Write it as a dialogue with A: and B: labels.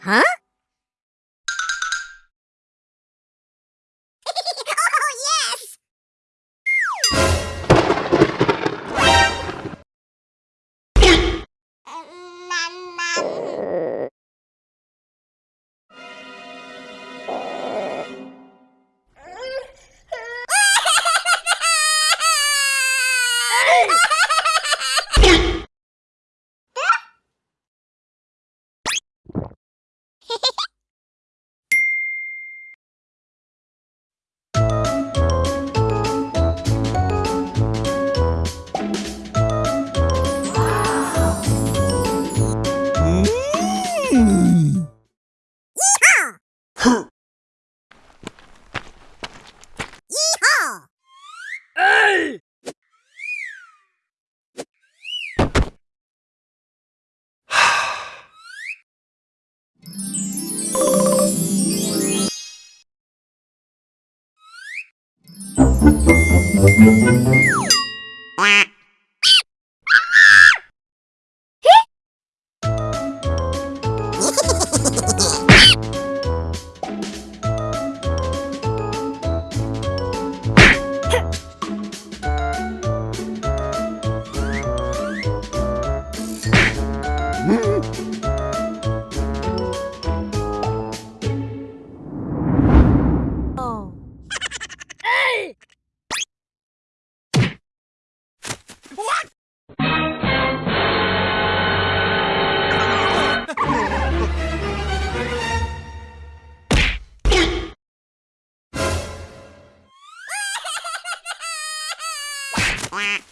A: Huh? Oh.
B: Quack. Quack.